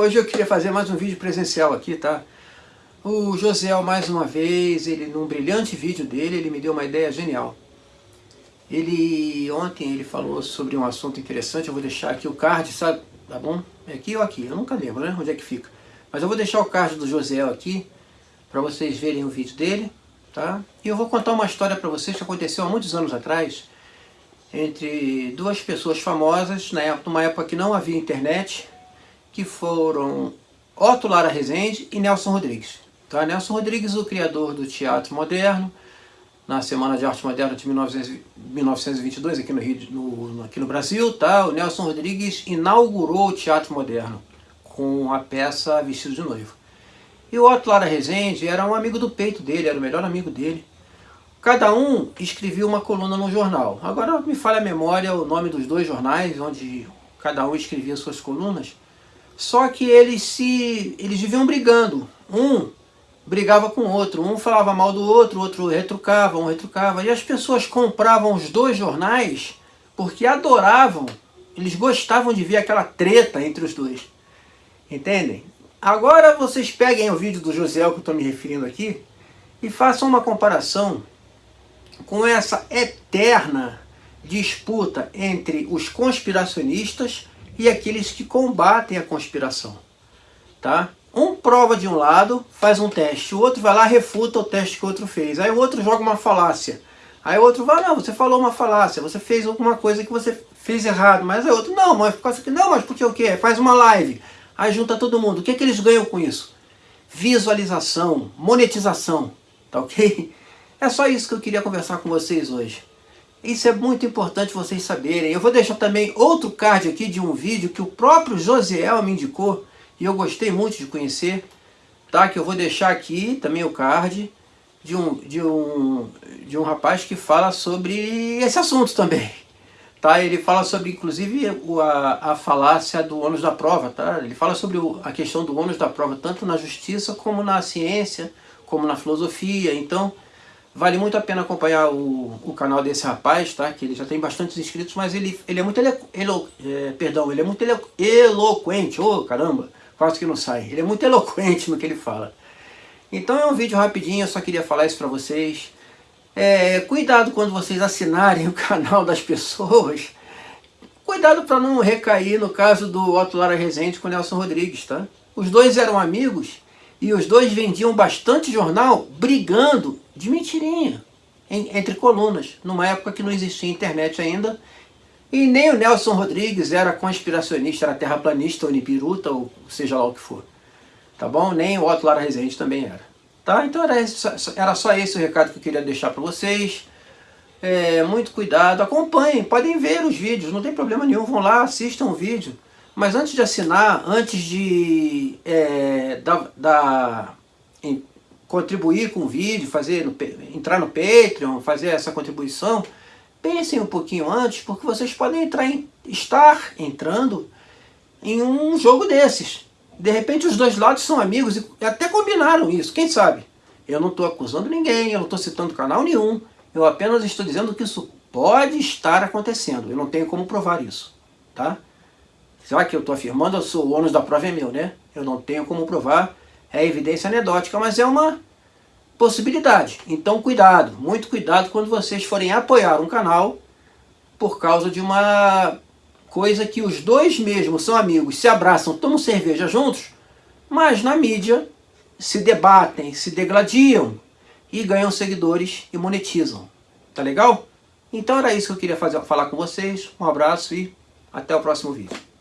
hoje eu queria fazer mais um vídeo presencial aqui, tá? O Josiel, mais uma vez, ele num brilhante vídeo dele, ele me deu uma ideia genial. Ele, ontem ele falou sobre um assunto interessante, eu vou deixar aqui o card, sabe? Tá bom? É aqui ou aqui? Eu nunca lembro, né? Onde é que fica. Mas eu vou deixar o card do Josiel aqui, para vocês verem o vídeo dele, tá? E eu vou contar uma história para vocês que aconteceu há muitos anos atrás, entre duas pessoas famosas, na época, numa época que não havia internet, que foram Otto Lara Rezende e Nelson Rodrigues. Tá? Nelson Rodrigues, o criador do teatro moderno, na Semana de Arte Moderna de 1922, aqui no, Rio, no, aqui no Brasil, tá? o Nelson Rodrigues inaugurou o teatro moderno com a peça Vestido de Noivo. E o Otto Lara Rezende era um amigo do peito dele, era o melhor amigo dele. Cada um escrevia uma coluna no jornal. Agora me falha a memória o nome dos dois jornais, onde cada um escrevia suas colunas. Só que eles se eles viviam brigando. Um brigava com o outro, um falava mal do outro, o outro retrucava, um retrucava. E as pessoas compravam os dois jornais porque adoravam, eles gostavam de ver aquela treta entre os dois. Entendem? Agora vocês peguem o vídeo do José que eu estou me referindo aqui e façam uma comparação com essa eterna disputa entre os conspiracionistas e aqueles que combatem a conspiração. Tá? Um prova de um lado, faz um teste, o outro vai lá refuta o teste que o outro fez. Aí o outro joga uma falácia. Aí o outro vai, não, você falou uma falácia, você fez alguma coisa que você fez errado. Mas aí o outro, não, mas por causa que não, mas porque o quê? Faz uma live. Aí junta todo mundo. O que, é que eles ganham com isso? Visualização, monetização, tá ok? É só isso que eu queria conversar com vocês hoje. Isso é muito importante vocês saberem. Eu vou deixar também outro card aqui de um vídeo que o próprio Josiel me indicou e eu gostei muito de conhecer, tá? Que eu vou deixar aqui também o card de um, de um, de um rapaz que fala sobre esse assunto também. Tá? Ele fala sobre, inclusive, a, a falácia do ônus da prova. Tá? Ele fala sobre a questão do ônus da prova, tanto na justiça como na ciência, como na filosofia. Então, Vale muito a pena acompanhar o, o canal desse rapaz, tá? Que ele já tem bastantes inscritos, mas ele, ele é muito ele, elo, é, perdão, ele é muito elo, eloquente. Ô, oh, caramba, quase que não sai. Ele é muito eloquente no que ele fala. Então é um vídeo rapidinho, eu só queria falar isso para vocês. É, cuidado quando vocês assinarem o canal das pessoas. Cuidado para não recair no caso do Otto Lara Rezende com o Nelson Rodrigues, tá? Os dois eram amigos e os dois vendiam bastante jornal brigando de mentirinha entre colunas, numa época que não existia internet ainda. E nem o Nelson Rodrigues era conspiracionista, era terraplanista, ou nipiruta, ou seja lá o que for. Tá bom? Nem o Otto Lara Rezende também era. Tá? Então era, era só esse o recado que eu queria deixar para vocês. É, muito cuidado, acompanhem, podem ver os vídeos, não tem problema nenhum, vão lá, assistam o vídeo. Mas antes de assinar, antes de é, da, da, em, contribuir com o vídeo, fazer no, entrar no Patreon, fazer essa contribuição, pensem um pouquinho antes, porque vocês podem entrar em, estar entrando em um jogo desses. De repente os dois lados são amigos e até combinaram isso, quem sabe? Eu não estou acusando ninguém, eu não estou citando canal nenhum, eu apenas estou dizendo que isso pode estar acontecendo, eu não tenho como provar isso, tá? Será que eu estou afirmando? Eu sou, o ônus da prova é meu, né? Eu não tenho como provar, é evidência anedótica, mas é uma possibilidade. Então cuidado, muito cuidado quando vocês forem apoiar um canal por causa de uma coisa que os dois mesmos são amigos, se abraçam, tomam cerveja juntos, mas na mídia se debatem, se degladiam e ganham seguidores e monetizam. Tá legal? Então era isso que eu queria fazer, falar com vocês. Um abraço e até o próximo vídeo.